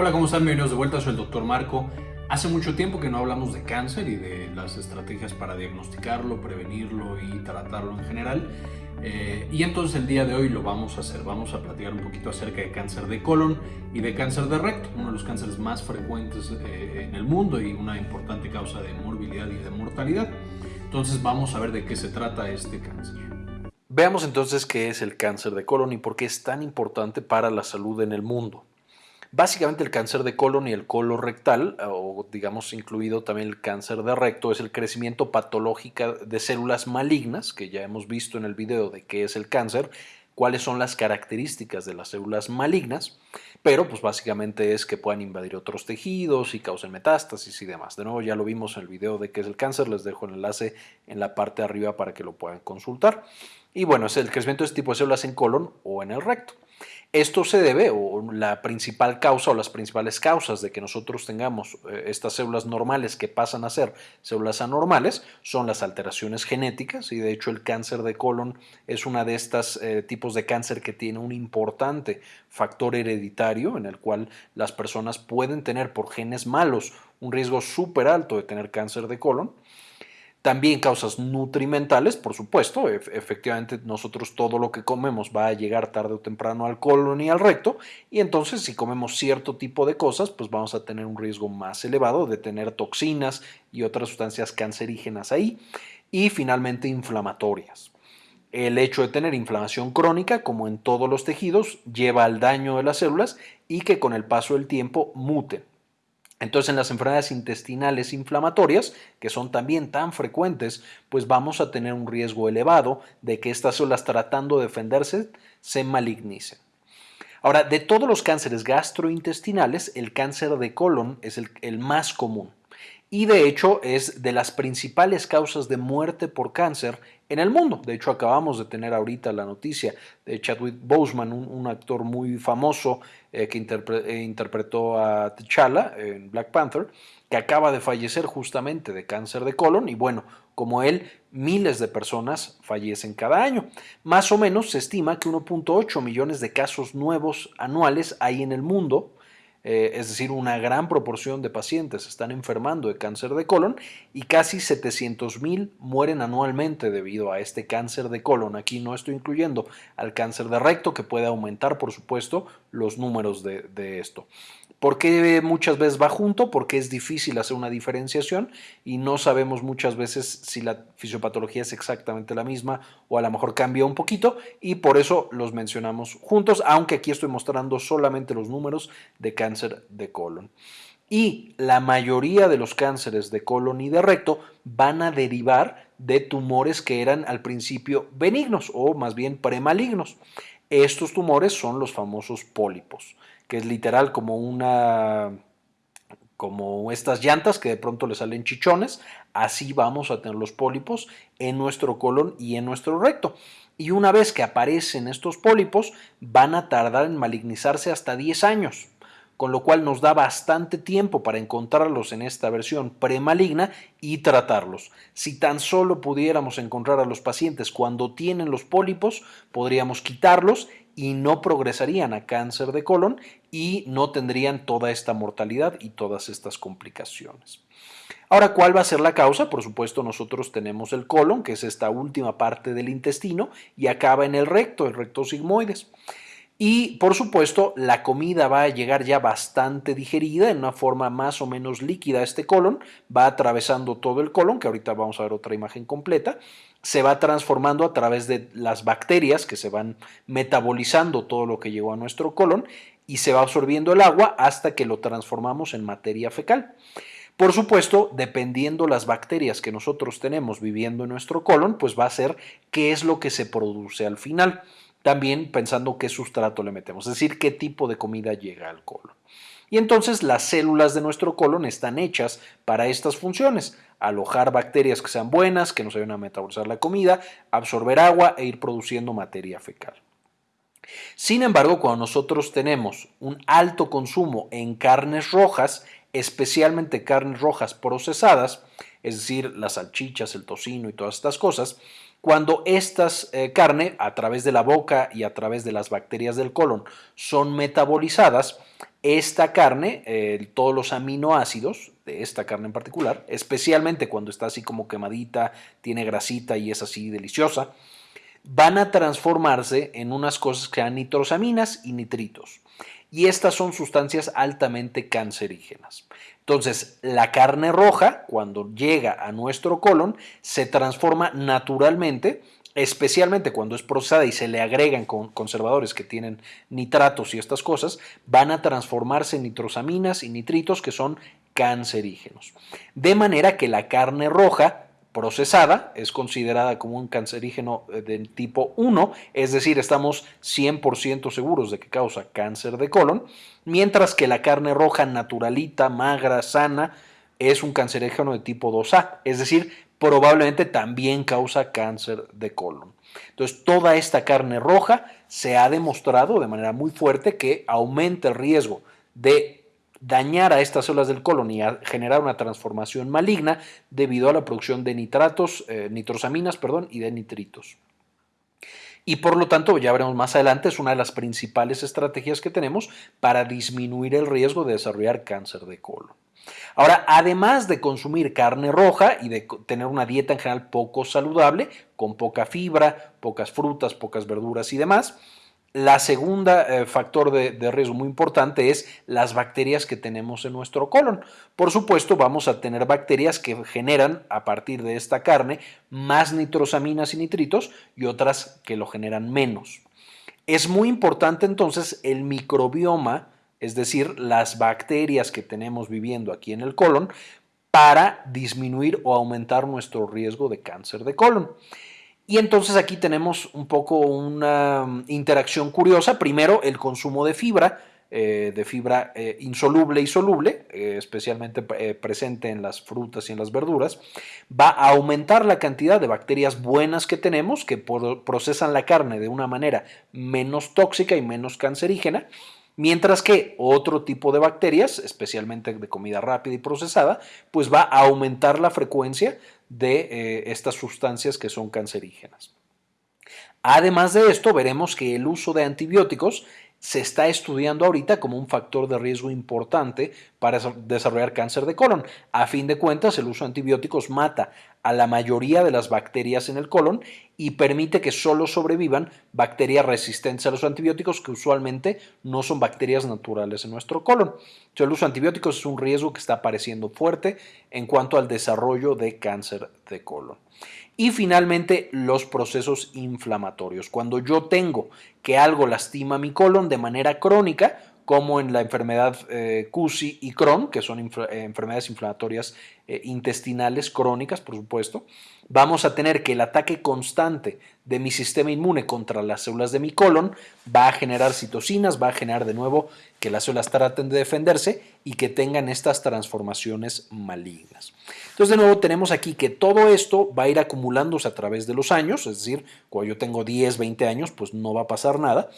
Hola, ¿cómo están? Bienvenidos de vuelta, soy el doctor Marco. Hace mucho tiempo que no hablamos de cáncer y de las estrategias para diagnosticarlo, prevenirlo y tratarlo en general. Eh, y entonces el día de hoy lo vamos a hacer, vamos a platicar un poquito acerca de cáncer de colon y de cáncer de recto, uno de los cánceres más frecuentes eh, en el mundo y una importante causa de morbilidad y de mortalidad. Entonces vamos a ver de qué se trata este cáncer. Veamos entonces qué es el cáncer de colon y por qué es tan importante para la salud en el mundo. Básicamente el cáncer de colon y el colorectal, o digamos incluido también el cáncer de recto, es el crecimiento patológico de células malignas, que ya hemos visto en el video de qué es el cáncer, cuáles son las características de las células malignas, pero pues básicamente es que puedan invadir otros tejidos y causen metástasis y demás. De nuevo ya lo vimos en el video de qué es el cáncer, les dejo el enlace en la parte de arriba para que lo puedan consultar. Y bueno, es el crecimiento de este tipo de células en colon o en el recto. Esto se debe, o la principal causa o las principales causas de que nosotros tengamos eh, estas células normales que pasan a ser células anormales son las alteraciones genéticas y de hecho el cáncer de colon es una de estas eh, tipos de cáncer que tiene un importante factor hereditario en el cual las personas pueden tener por genes malos un riesgo súper alto de tener cáncer de colon. También causas nutrimentales, por supuesto, efectivamente nosotros todo lo que comemos va a llegar tarde o temprano al colon y al recto y entonces si comemos cierto tipo de cosas pues vamos a tener un riesgo más elevado de tener toxinas y otras sustancias cancerígenas ahí y finalmente inflamatorias. El hecho de tener inflamación crónica, como en todos los tejidos, lleva al daño de las células y que con el paso del tiempo muten. Entonces, en las enfermedades intestinales inflamatorias, que son también tan frecuentes, pues vamos a tener un riesgo elevado de que estas células tratando de defenderse se malignicen. Ahora, de todos los cánceres gastrointestinales, el cáncer de colon es el, el más común y de hecho es de las principales causas de muerte por cáncer en el mundo. De hecho, acabamos de tener ahorita la noticia de Chadwick Boseman, un, actor muy famoso eh, que eh, interpretó a T'Challa en Black Panther, que acaba de fallecer justamente de cáncer de colon y bueno, como él, miles de personas fallecen cada año. Más o menos se estima que 1.8 millones de casos nuevos anuales hay en el mundo eh, es decir, una gran proporción de pacientes están enfermando de cáncer de colon y casi 700 mil mueren anualmente debido a este cáncer de colon. Aquí no estoy incluyendo al cáncer de recto que puede aumentar, por supuesto, los números de esto. ¿Por qué muchas veces va junto? Porque es difícil hacer una diferenciación y no sabemos muchas veces si la fisiopatología es exactamente la misma o a lo mejor cambia un poquito y por eso los mencionamos juntos, aunque aquí estoy mostrando solamente los números de cáncer de colon. Y la mayoría de los cánceres de colon y de recto van a derivar de tumores que eran al principio benignos o más bien premalignos. Estos tumores son los famosos pólipos que es literal como una como estas llantas que de pronto le salen chichones, así vamos a tener los pólipos en nuestro colon y en nuestro recto. Y una vez que aparecen estos pólipos, van a tardar en malignizarse hasta 10 años, con lo cual nos da bastante tiempo para encontrarlos en esta versión premaligna y tratarlos. Si tan solo pudiéramos encontrar a los pacientes cuando tienen los pólipos, podríamos quitarlos y no progresarían a cáncer de colon y no tendrían toda esta mortalidad y todas estas complicaciones. Ahora, ¿cuál va a ser la causa? Por supuesto, nosotros tenemos el colon, que es esta última parte del intestino, y acaba en el recto, el recto sigmoides. Y por supuesto, la comida va a llegar ya bastante digerida en una forma más o menos líquida a este colon, va atravesando todo el colon, que ahorita vamos a ver otra imagen completa, se va transformando a través de las bacterias que se van metabolizando todo lo que llegó a nuestro colon y se va absorbiendo el agua hasta que lo transformamos en materia fecal. Por supuesto, dependiendo las bacterias que nosotros tenemos viviendo en nuestro colon, pues va a ser qué es lo que se produce al final también pensando qué sustrato le metemos, es decir, qué tipo de comida llega al colon. Y entonces las células de nuestro colon están hechas para estas funciones, alojar bacterias que sean buenas, que nos ayuden a metabolizar la comida, absorber agua e ir produciendo materia fecal. Sin embargo, cuando nosotros tenemos un alto consumo en carnes rojas, especialmente carnes rojas procesadas, es decir, las salchichas, el tocino y todas estas cosas, Cuando estas eh, carne, a través de la boca y a través de las bacterias del colon, son metabolizadas, esta carne, todos los aminoácidos de esta carne en particular, especialmente cuando está así como quemadita, tiene grasita y es así deliciosa, van a transformarse en unas cosas que sean nitrosaminas y nitritos. Y estas son sustancias altamente cancerígenas. Entonces, la carne roja, cuando llega a nuestro colon, se transforma naturalmente, especialmente cuando es procesada y se le agregan con conservadores que tienen nitratos y estas cosas, van a transformarse en nitrosaminas y nitritos que son cancerígenos. De manera que la carne roja procesada es considerada como un cancerígeno eh, de tipo 1, es decir, estamos 100% seguros de que causa cáncer de colon, mientras que la carne roja naturalita, magra, sana, es un cancerígeno de tipo 2A, es decir, probablemente también causa cáncer de colon. Entonces, toda esta carne roja se ha demostrado de manera muy fuerte que aumenta el riesgo de dañar a estas células del colon y generar una transformación maligna debido a la producción de nitratos, eh, nitrosaminas perdón, y de nitritos. Y por lo tanto, ya veremos más adelante, es una de las principales estrategias que tenemos para disminuir el riesgo de desarrollar cáncer de colon. Ahora, además de consumir carne roja y de tener una dieta en general poco saludable, con poca fibra, pocas frutas, pocas verduras y demás, la segunda eh, factor de, riesgo muy importante es las bacterias que tenemos en nuestro colon. Por supuesto, vamos a tener bacterias que generan a partir de esta carne más nitrosaminas y nitritos y otras que lo generan menos. Es muy importante entonces el microbioma, es decir, las bacterias que tenemos viviendo aquí en el colon, para disminuir o aumentar nuestro riesgo de cáncer de colon. Y entonces aquí tenemos un poco una mm, interacción curiosa. Primero, el consumo de fibra, eh, de fibra eh, insoluble y soluble, eh, especialmente presente en las frutas y en las verduras, va a aumentar la cantidad de bacterias buenas que tenemos, que procesan la carne de una manera menos tóxica y menos cancerígena. Mientras que otro tipo de bacterias, especialmente de comida rápida y procesada, pues va a aumentar la frecuencia de eh, estas sustancias que son cancerígenas. Además de esto, veremos que el uso de antibióticos se está estudiando ahorita como un factor de riesgo importante para desarrollar cáncer de colon. A fin de cuentas, el uso de antibióticos mata a la mayoría de las bacterias en el colon y permite que solo sobrevivan bacterias resistentes a los antibióticos que usualmente no son bacterias naturales en nuestro colon. el uso de antibióticos es un riesgo que está apareciendo fuerte en cuanto al desarrollo de cáncer de colon. Y finalmente, los procesos inflamatorios. Cuando yo tengo que algo lastima mi colon de manera crónica, como en la enfermedad eh, CUSI y Crohn, que son eh, enfermedades inflamatorias eh, intestinales crónicas, por supuesto, vamos a tener que el ataque constante de mi sistema inmune contra las células de mi colon va a generar citocinas, va a generar de nuevo que las células traten de defenderse y que tengan estas transformaciones malignas. Entonces, de nuevo, tenemos aquí que todo esto va a ir acumulándose a través de los años, es decir, cuando yo tengo 10, 20 años, pues no va a pasar nada,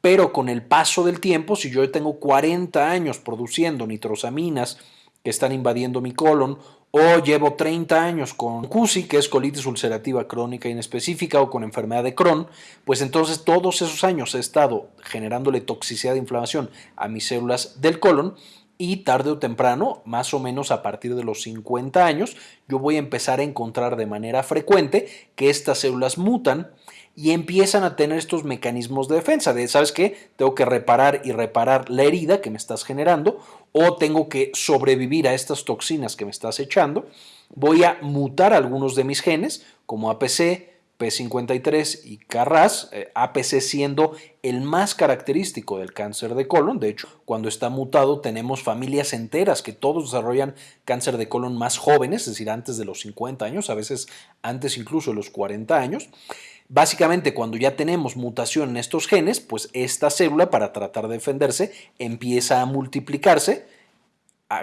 pero con el paso del tiempo, si yo tengo 40 años produciendo nitrosaminas que están invadiendo mi colon o llevo 30 años con CUSI, que es colitis ulcerativa crónica inespecífica, o con enfermedad de Crohn, pues entonces todos esos años he estado generándole toxicidad de inflamación a mis células del colon y tarde o temprano, más o menos a partir de los 50 años, yo voy a empezar a encontrar de manera frecuente que estas células mutan y empiezan a tener estos mecanismos de defensa de, ¿sabes qué? Tengo que reparar y reparar la herida que me estás generando o tengo que sobrevivir a estas toxinas que me estás echando. Voy a mutar algunos de mis genes como APC, P53 y CARRAS, eh, APC siendo el más característico del cáncer de colon. De hecho, cuando está mutado tenemos familias enteras que todos desarrollan cáncer de colon más jóvenes, es decir, antes de los 50 años, a veces antes incluso de los 40 años. Básicamente, cuando ya tenemos mutación en estos genes, pues esta célula, para tratar de defenderse, empieza a multiplicarse,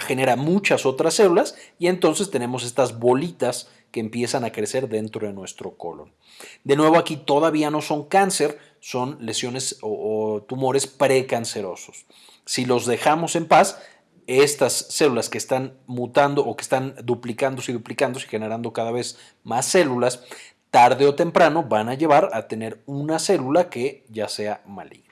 genera muchas otras células y entonces tenemos estas bolitas que empiezan a crecer dentro de nuestro colon. De nuevo, aquí todavía no son cáncer, son lesiones o, o tumores precancerosos. Si los dejamos en paz, estas células que están mutando o que están duplicándose y duplicándose y generando cada vez más células, tarde o temprano van a llevar a tener una célula que ya sea maligna.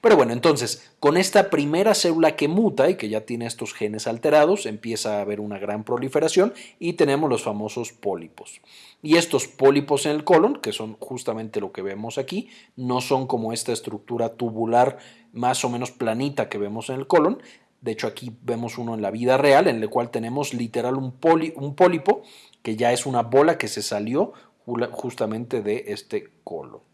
Pero bueno, entonces, con esta primera célula que muta y que ya tiene estos genes alterados, empieza a haber una gran proliferación y tenemos los famosos pólipos. Y estos pólipos en el colon, que son justamente lo que vemos aquí, no son como esta estructura tubular más o menos planita que vemos en el colon. De hecho, aquí vemos uno en la vida real, en el cual tenemos literal un, un pólipo, que ya es una bola que se salió justamente de este colon.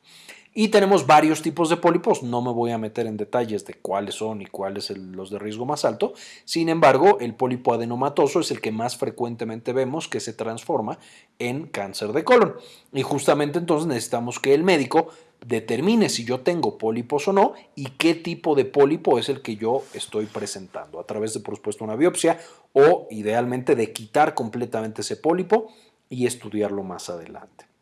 Y tenemos varios tipos de pólipos, no me voy a meter en detalles de cuáles son y cuáles son los de riesgo más alto, sin embargo el pólipo adenomatoso es el que más frecuentemente vemos que se transforma en cáncer de colon. Y justamente entonces necesitamos que el médico determine si yo tengo pólipos o no y qué tipo de pólipo es el que yo estoy presentando, a través de por supuesto una biopsia o idealmente de quitar completamente ese pólipo y estudiarlo más adelante.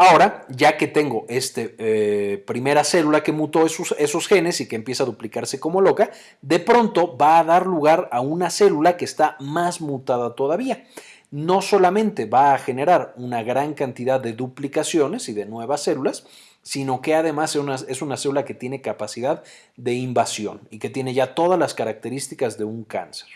Ahora, ya que tengo esta eh, primera célula que mutó esos, esos, genes y que empieza a duplicarse como loca, de pronto va a dar lugar a una célula que está más mutada todavía. No solamente va a generar una gran cantidad de duplicaciones y de nuevas células, sino que además es una, es una célula que tiene capacidad de invasión y que tiene ya todas las características de un cáncer.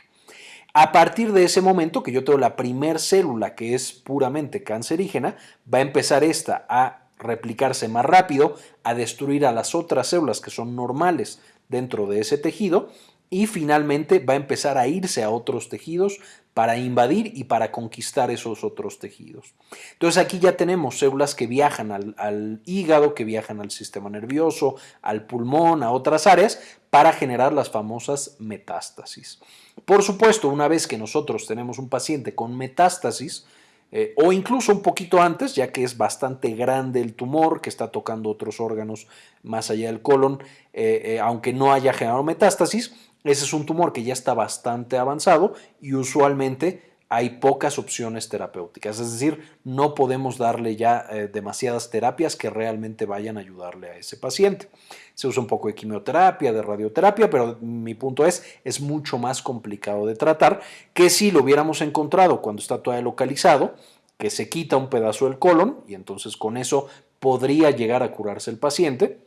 A partir de ese momento que yo tengo la primer célula que es puramente cancerígena, va a empezar esta a replicarse más rápido, a destruir a las otras células que son normales dentro de ese tejido y finalmente va a empezar a irse a otros tejidos para invadir y para conquistar esos otros tejidos. Entonces aquí ya tenemos células que viajan al, al, hígado, que viajan al sistema nervioso, al pulmón, a otras áreas, para generar las famosas metástasis. Por supuesto, una vez que nosotros tenemos un paciente con metástasis, eh, o incluso un poquito antes, ya que es bastante grande el tumor que está tocando otros órganos más allá del colon, eh, eh, aunque no haya generado metástasis, ese es un tumor que ya está bastante avanzado y usualmente hay pocas opciones terapéuticas, es decir, no podemos darle ya eh, demasiadas terapias que realmente vayan a ayudarle a ese paciente. Se usa un poco de quimioterapia, de radioterapia, pero mi punto es, es mucho más complicado de tratar que si lo hubiéramos encontrado cuando está todavía localizado, que se quita un pedazo del colon y entonces con eso podría llegar a curarse el paciente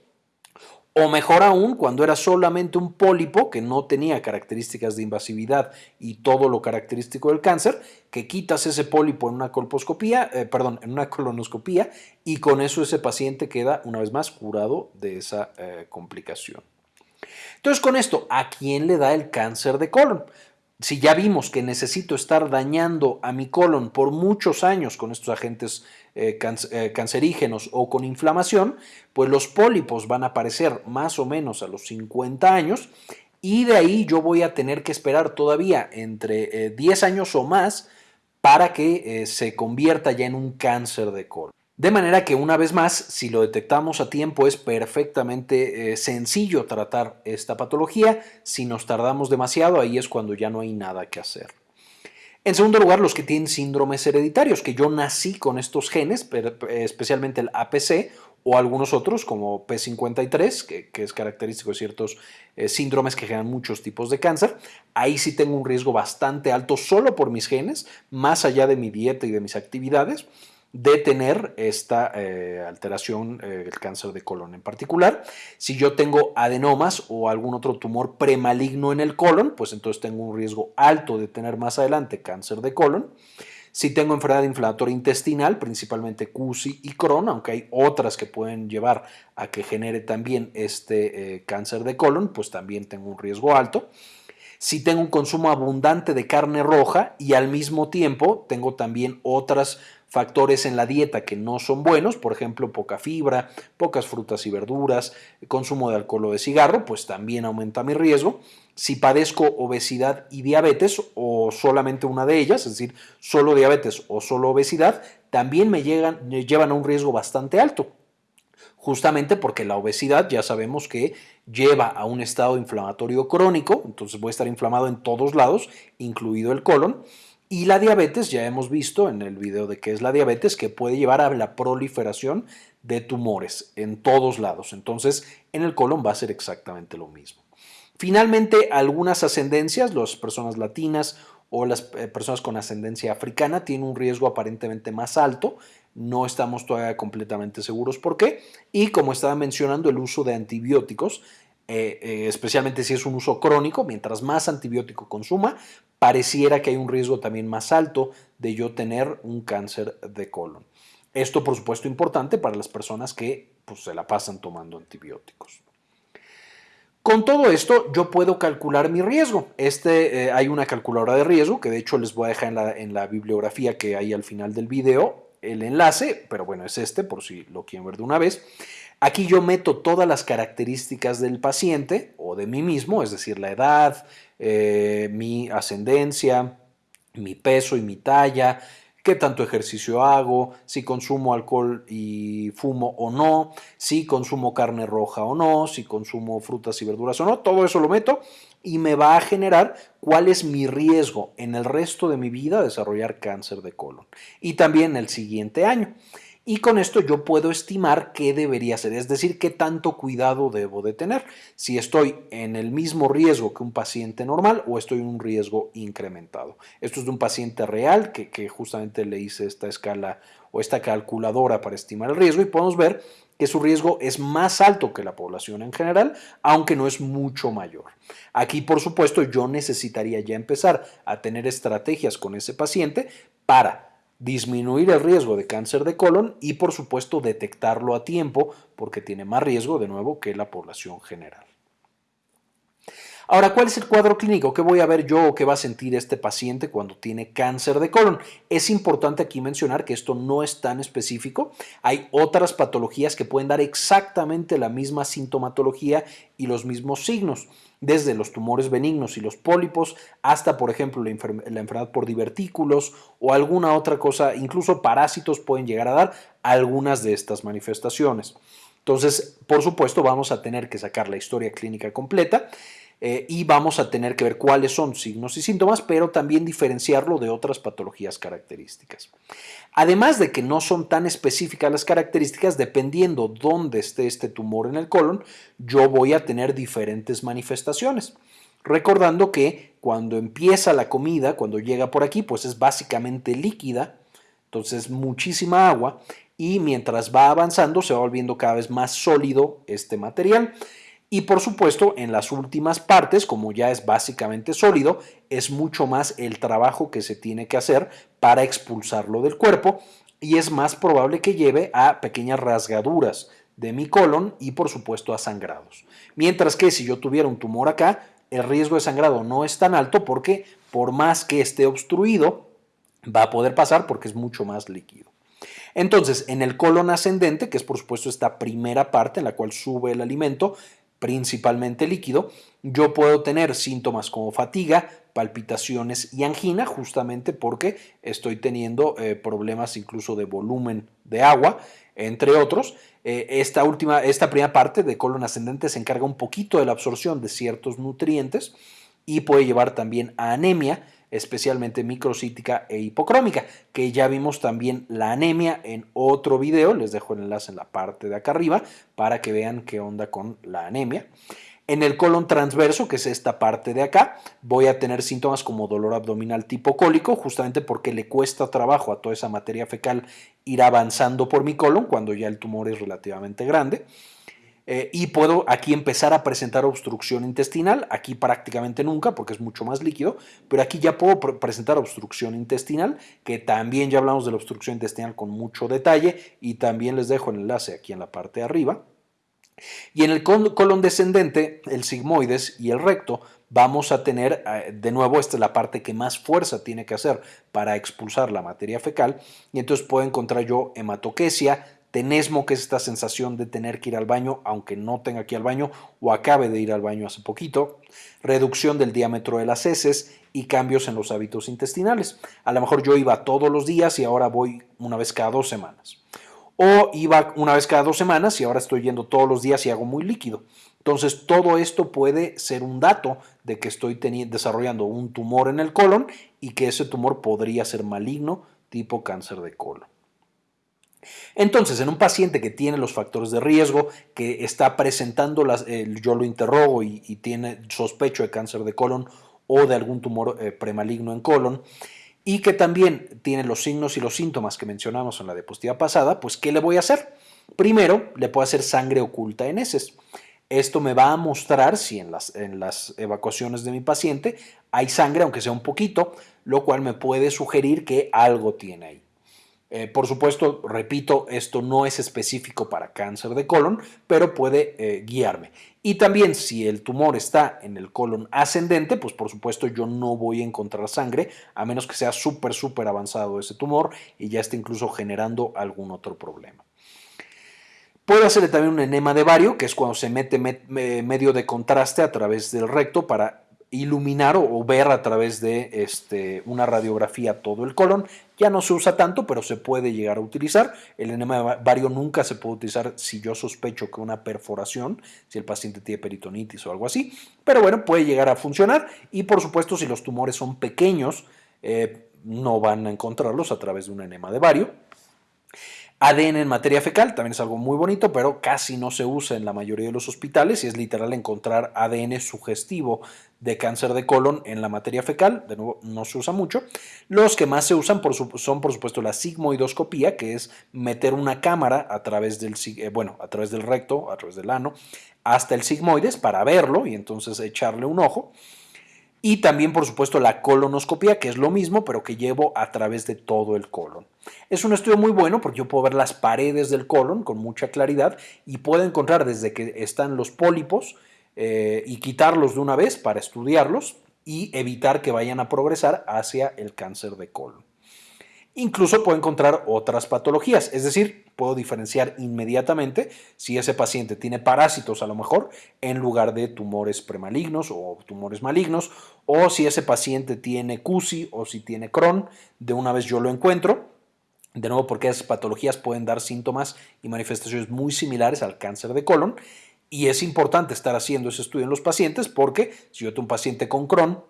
o mejor aún, cuando era solamente un pólipo que no tenía características de invasividad y todo lo característico del cáncer, que quitas ese pólipo en una colposcopía, eh, perdón, en una colonoscopía y con eso ese paciente queda una vez más curado de esa eh, complicación. Entonces con esto, ¿a quién le da el cáncer de colon? si ya vimos que necesito estar dañando a mi colon por muchos años con estos agentes eh, eh, cancerígenos o con inflamación, pues los pólipos van a aparecer más o menos a los 50 años y de ahí yo voy a tener que esperar todavía entre 10 eh, años o más para que se convierta ya en un cáncer de colon. De manera que una vez más, si lo detectamos a tiempo, es perfectamente sencillo tratar esta patología. Si nos tardamos demasiado, ahí es cuando ya no hay nada que hacer. En segundo lugar, los que tienen síndromes hereditarios, que yo nací con estos genes, especialmente el APC o algunos otros como P53, que, es característico de ciertos eh, síndromes que generan muchos tipos de cáncer. Ahí sí tengo un riesgo bastante alto solo por mis genes, más allá de mi dieta y de mis actividades de tener esta eh, alteración, eh, el cáncer de colon en particular. Si yo tengo adenomas o algún otro tumor premaligno en el colon, pues entonces tengo un riesgo alto de tener más adelante cáncer de colon. Si tengo enfermedad inflamatoria intestinal, principalmente CUSI y Crohn, aunque hay otras que pueden llevar a que genere también este eh, cáncer de colon, pues también tengo un riesgo alto si tengo un consumo abundante de carne roja y al mismo tiempo tengo también otros factores en la dieta que no son buenos, por ejemplo, poca fibra, pocas frutas y verduras, consumo de alcohol o de cigarro, pues también aumenta mi riesgo. Si padezco obesidad y diabetes o solamente una de ellas, es decir, solo diabetes o solo obesidad, también me, llegan, llevan a un riesgo bastante alto justamente porque la obesidad ya sabemos que lleva a un estado inflamatorio crónico, entonces voy a estar inflamado en todos lados, incluido el colon, y la diabetes, ya hemos visto en el video de qué es la diabetes, que puede llevar a la proliferación de tumores en todos lados, entonces en el colon va a ser exactamente lo mismo. Finalmente, algunas ascendencias, las personas latinas o las eh, personas con ascendencia africana tienen un riesgo aparentemente más alto no estamos todavía completamente seguros por qué. Y como estaba mencionando, el uso de antibióticos, eh, eh, especialmente si es un uso crónico, mientras más antibiótico consuma, pareciera que hay un riesgo también más alto de yo tener un cáncer de colon. Esto, por supuesto, importante para las personas que pues, se la pasan tomando antibióticos. Con todo esto, yo puedo calcular mi riesgo. Este, eh, hay una calculadora de riesgo que de hecho les voy a dejar en la, en la bibliografía que hay al final del video el enlace, pero bueno, es este por si lo quieren ver de una vez. Aquí yo meto todas las características del paciente o de mí mismo, es decir, la edad, eh, mi ascendencia, mi peso y mi talla, qué tanto ejercicio hago, si consumo alcohol y fumo o no, si consumo carne roja o no, si consumo frutas y verduras o no, todo eso lo meto y me va a generar cuál es mi riesgo en el resto de mi vida de desarrollar cáncer de colon. Y también el siguiente año y con esto yo puedo estimar qué debería ser, es decir, qué tanto cuidado debo de tener, si estoy en el mismo riesgo que un paciente normal o estoy en un riesgo incrementado. Esto es de un paciente real que, que justamente le hice esta escala o esta calculadora para estimar el riesgo y podemos ver que su riesgo es más alto que la población en general, aunque no es mucho mayor. Aquí, por supuesto, yo necesitaría ya empezar a tener estrategias con ese paciente para disminuir el riesgo de cáncer de colon y por supuesto detectarlo a tiempo porque tiene más riesgo de nuevo que la población general. Ahora, ¿cuál es el cuadro clínico? ¿Qué voy a ver yo o qué va a sentir este paciente cuando tiene cáncer de colon? Es importante aquí mencionar que esto no es tan específico. Hay otras patologías que pueden dar exactamente la misma sintomatología y los mismos signos desde los tumores benignos y los pólipos hasta, por ejemplo, la, enfermedad por divertículos o alguna otra cosa, incluso parásitos pueden llegar a dar algunas de estas manifestaciones. Entonces, por supuesto, vamos a tener que sacar la historia clínica completa eh, y vamos a tener que ver cuáles son signos y síntomas, pero también diferenciarlo de otras patologías características. Además de que no son tan específicas las características, dependiendo dónde esté este tumor en el colon, yo voy a tener diferentes manifestaciones. Recordando que cuando empieza la comida, cuando llega por aquí, pues es básicamente líquida, entonces muchísima agua y mientras va avanzando se va volviendo cada vez más sólido este material y por supuesto, en las últimas partes, como ya es básicamente sólido, es mucho más el trabajo que se tiene que hacer para expulsarlo del cuerpo y es más probable que lleve a pequeñas rasgaduras de mi colon y por supuesto a sangrados. Mientras que si yo tuviera un tumor acá, el riesgo de sangrado no es tan alto porque por más que esté obstruido, va a poder pasar porque es mucho más líquido. Entonces, en el colon ascendente, que es por supuesto esta primera parte en la cual sube el alimento, principalmente líquido, yo puedo tener síntomas como fatiga, palpitaciones y angina, justamente porque estoy teniendo eh, problemas incluso de volumen de agua, entre otros. Eh, esta última, esta primera parte de colon ascendente se encarga un poquito de la absorción de ciertos nutrientes y puede llevar también a anemia especialmente microcítica e hipocrómica, que ya vimos también la anemia en otro video, les dejo el enlace en la parte de acá arriba para que vean qué onda con la anemia. En el colon transverso, que es esta parte de acá, voy a tener síntomas como dolor abdominal tipo cólico, justamente porque le cuesta trabajo a toda esa materia fecal ir avanzando por mi colon cuando ya el tumor es relativamente grande. Eh, y puedo aquí empezar a presentar obstrucción intestinal, aquí prácticamente nunca porque es mucho más líquido, pero aquí ya puedo presentar obstrucción intestinal, que también ya hablamos de la obstrucción intestinal con mucho detalle y también les dejo el enlace aquí en la parte de arriba. Y en el colon descendente, el sigmoides y el recto, vamos a tener, eh, de nuevo, esta es la parte que más fuerza tiene que hacer para expulsar la materia fecal, y entonces puedo encontrar yo hematoquesia, tenesmo, que es esta sensación de tener que ir al baño, aunque no tenga que ir al baño o acabe de ir al baño hace poquito, reducción del diámetro de las heces y cambios en los hábitos intestinales. A lo mejor yo iba todos los días y ahora voy una vez cada dos semanas. O iba una vez cada dos semanas y ahora estoy yendo todos los días y hago muy líquido. Entonces, todo esto puede ser un dato de que estoy desarrollando un tumor en el colon y que ese tumor podría ser maligno tipo cáncer de colon. Entonces, en un paciente que tiene los factores de riesgo, que está presentando, las, yo lo interrogo y, tiene sospecho de cáncer de colon o de algún tumor eh, premaligno en colon, y que también tiene los signos y los síntomas que mencionamos en la diapositiva pasada, pues ¿qué le voy a hacer? Primero, le puedo hacer sangre oculta en heces. Esto me va a mostrar si en las, en las evacuaciones de mi paciente hay sangre, aunque sea un poquito, lo cual me puede sugerir que algo tiene ahí. Eh, por supuesto, repito, esto no es específico para cáncer de colon, pero puede eh, guiarme. Y también si el tumor está en el colon ascendente, pues por supuesto yo no voy a encontrar sangre, a menos que sea súper, súper avanzado ese tumor y ya esté incluso generando algún otro problema. Puedo hacerle también un enema de vario, que es cuando se mete medio de contraste a través del recto para iluminar o, ver a través de este, una radiografía todo el colon. Ya no se usa tanto, pero se puede llegar a utilizar. El enema de vario nunca se puede utilizar si yo sospecho que una perforación, si el paciente tiene peritonitis o algo así. Pero bueno, puede llegar a funcionar y por supuesto si los tumores son pequeños, eh, no van a encontrarlos a través de un enema de vario. ADN en materia fecal también es algo muy bonito, pero casi no se usa en la mayoría de los hospitales y es literal encontrar ADN sugestivo de cáncer de colon en la materia fecal, de nuevo no se usa mucho. Los que más se usan son por supuesto la sigmoidoscopía, que es meter una cámara a través del, eh, bueno, a través del recto, a través del ano, hasta el sigmoides para verlo y entonces echarle un ojo. Y también, por supuesto, la colonoscopia, que es lo mismo, pero que llevo a través de todo el colon. Es un estudio muy bueno porque yo puedo ver las paredes del colon con mucha claridad y puedo encontrar desde que están los pólipos eh, y quitarlos de una vez para estudiarlos y evitar que vayan a progresar hacia el cáncer de colon. Incluso puedo encontrar otras patologías, es decir, puedo diferenciar inmediatamente si ese paciente tiene parásitos a lo mejor en lugar de tumores premalignos o tumores malignos, o si ese paciente tiene CUSI o si tiene Crohn, de una vez yo lo encuentro. De nuevo, porque esas patologías pueden dar síntomas y manifestaciones muy similares al cáncer de colon. Y es importante estar haciendo ese estudio en los pacientes porque si yo tengo un paciente con Crohn,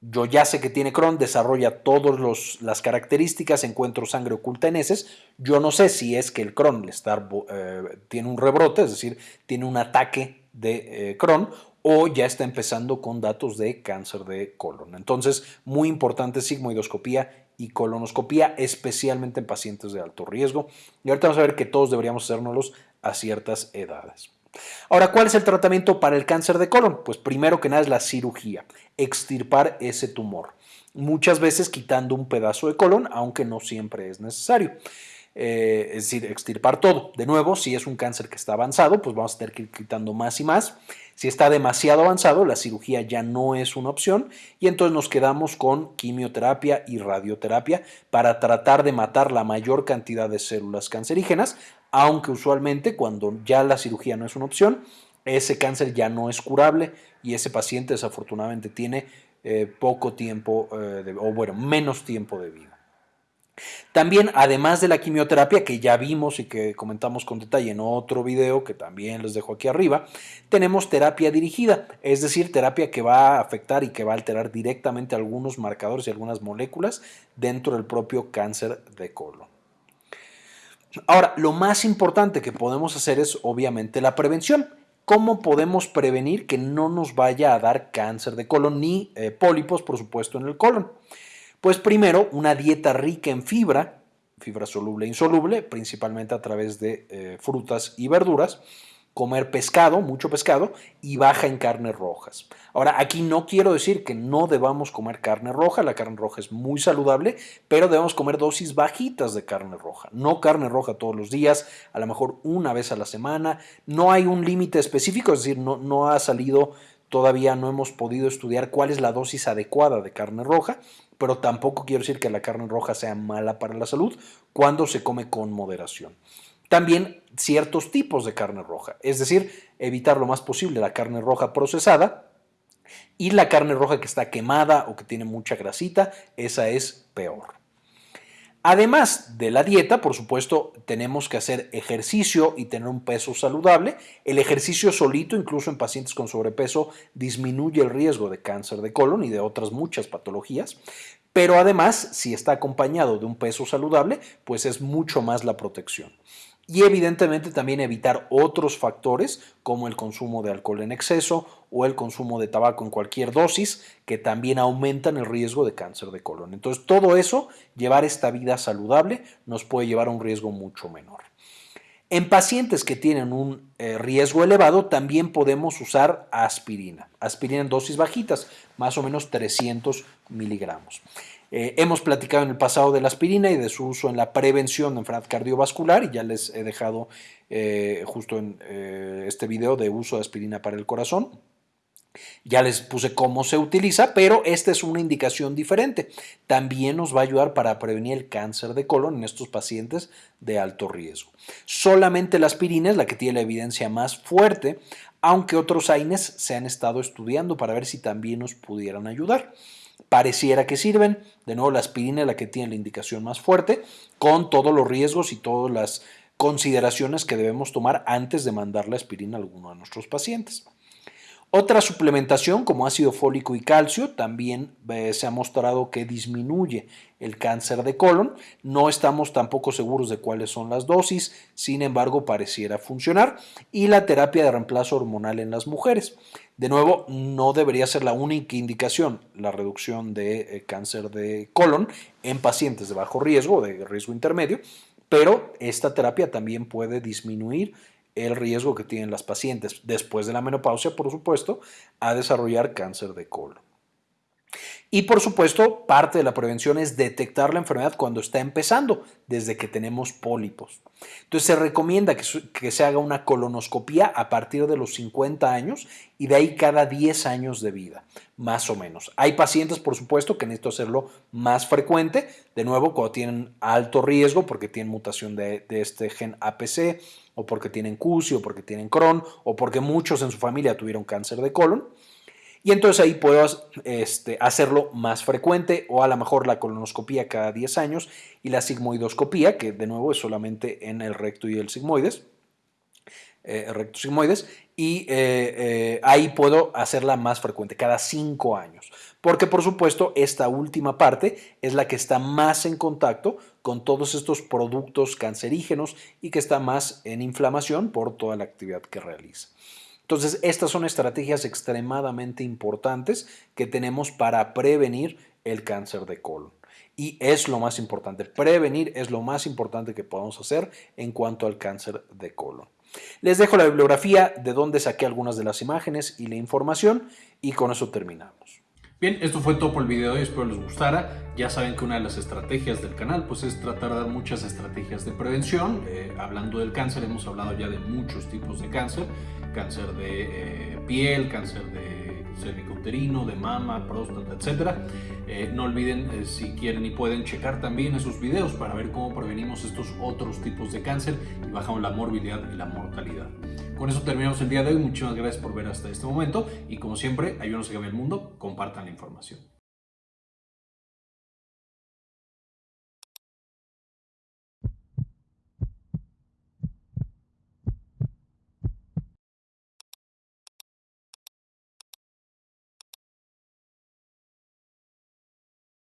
yo ya sé que tiene Crohn, desarrolla todas las características, encuentro sangre oculta en heces. Yo no sé si es que el Crohn está, eh, tiene un rebrote, es decir, tiene un ataque de eh, Crohn o ya está empezando con datos de cáncer de colon. Entonces, muy importante sigmoidoscopía y colonoscopía, especialmente en pacientes de alto riesgo. Y ahorita vamos a ver que todos deberíamos hacérnoslos a ciertas edades. Ahora, ¿cuál es el tratamiento para el cáncer de colon? Pues primero que nada es la cirugía, extirpar ese tumor. Muchas veces quitando un pedazo de colon, aunque no siempre es necesario. Eh, es decir, extirpar todo. De nuevo, si es un cáncer que está avanzado, pues vamos a tener que ir quitando más y más. Si está demasiado avanzado, la cirugía ya no es una opción y entonces nos quedamos con quimioterapia y radioterapia para tratar de matar la mayor cantidad de células cancerígenas aunque usualmente cuando ya la cirugía no es una opción, ese cáncer ya no es curable y ese paciente desafortunadamente tiene eh, poco tiempo, eh, o bueno, menos tiempo de vida. También, además de la quimioterapia que ya vimos y que comentamos con detalle en otro video que también les dejo aquí arriba, tenemos terapia dirigida, es decir, terapia que va a afectar y que va a alterar directamente algunos marcadores y algunas moléculas dentro del propio cáncer de colon. Ahora, lo más importante que podemos hacer es obviamente la prevención. ¿Cómo podemos prevenir que no nos vaya a dar cáncer de colon ni eh, pólipos, por supuesto, en el colon? Pues primero, una dieta rica en fibra, fibra soluble e insoluble, principalmente a través de eh, frutas y verduras comer pescado, mucho pescado, y baja en carnes rojas. Ahora, aquí no quiero decir que no debamos comer carne roja, la carne roja es muy saludable, pero debemos comer dosis bajitas de carne roja, no carne roja todos los días, a lo mejor una vez a la semana, no hay un límite específico, es decir, no, no ha salido, todavía no hemos podido estudiar cuál es la dosis adecuada de carne roja, pero tampoco quiero decir que la carne roja sea mala para la salud cuando se come con moderación. También ciertos tipos de carne roja, es decir, evitar lo más posible la carne roja procesada y la carne roja que está quemada o que tiene mucha grasita, esa es peor. Además de la dieta, por supuesto, tenemos que hacer ejercicio y tener un peso saludable. El ejercicio solito, incluso en pacientes con sobrepeso, disminuye el riesgo de cáncer de colon y de otras muchas patologías. Pero además, si está acompañado de un peso saludable, pues es mucho más la protección. Y evidentemente también evitar otros factores como el consumo de alcohol en exceso o el consumo de tabaco en cualquier dosis que también aumentan el riesgo de cáncer de colon. Entonces todo eso, llevar esta vida saludable nos puede llevar a un riesgo mucho menor. En pacientes que tienen un eh, riesgo elevado también podemos usar aspirina, aspirina en dosis bajitas, más o menos 300 miligramos. Eh, hemos platicado en el pasado de la aspirina y de su uso en la prevención de enfermedad cardiovascular y ya les he dejado eh, justo en este video de uso de aspirina para el corazón. Ya les puse cómo se utiliza, pero esta es una indicación diferente. También nos va a ayudar para prevenir el cáncer de colon en estos pacientes de alto riesgo. Solamente la aspirina es la que tiene la evidencia más fuerte, aunque otros AINES se han estado estudiando para ver si también nos pudieran ayudar pareciera que sirven. De nuevo, la aspirina es la que tiene la indicación más fuerte, con todos los riesgos y todas las consideraciones que debemos tomar antes de mandar la aspirina a alguno de nuestros pacientes. Otra suplementación como ácido fólico y calcio también eh, se ha mostrado que disminuye el cáncer de colon. No estamos tampoco seguros de cuáles son las dosis, sin embargo pareciera funcionar. Y la terapia de reemplazo hormonal en las mujeres. De nuevo, no debería ser la única indicación la reducción de eh, cáncer de colon en pacientes de bajo riesgo, de riesgo intermedio, pero esta terapia también puede disminuir el riesgo que tienen las pacientes después de la menopausia, por supuesto, a desarrollar cáncer de colon. Y por supuesto, parte de la prevención es detectar la enfermedad cuando está empezando, desde que tenemos pólipos. Entonces se recomienda que, se haga una colonoscopía a partir de los 50 años y de ahí cada 10 años de vida, más o menos. Hay pacientes, por supuesto, que necesitan hacerlo más frecuente, de nuevo, cuando tienen alto riesgo porque tienen mutación de, de este gen APC o porque tienen CUSI o porque tienen Crohn o porque muchos en su familia tuvieron cáncer de colon. Y entonces ahí puedo este, hacerlo más frecuente o a lo mejor la colonoscopía cada 10 años y la sigmoidoscopía, que de nuevo es solamente en el recto y el sigmoides, eh, recto sigmoides, y eh, eh, ahí puedo hacerla más frecuente, cada 5 años. Porque por supuesto esta última parte es la que está más en contacto con todos estos productos cancerígenos y que está más en inflamación por toda la actividad que realiza. Entonces, estas son estrategias extremadamente importantes que tenemos para prevenir el cáncer de colon. Y es lo más importante, prevenir es lo más importante que podemos hacer en cuanto al cáncer de colon. Les dejo la bibliografía de donde saqué algunas de las imágenes y la información y con eso terminamos. Bien, esto fue todo por el video y espero les gustara. Ya saben que una de las estrategias del canal pues es tratar de dar muchas estrategias de prevención. Eh, hablando del cáncer, hemos hablado ya de muchos tipos de cáncer. Cáncer de eh, piel, cáncer de cervicouterino, de mama, próstata, etc. Eh, no olviden, si quieren y pueden, checar también esos videos para ver cómo prevenimos estos otros tipos de cáncer y bajamos la morbilidad y la mortalidad. Con eso terminamos el día de hoy. Muchísimas gracias por ver hasta este momento y como siempre, ayúdenos a cambiar el mundo, compartan la información.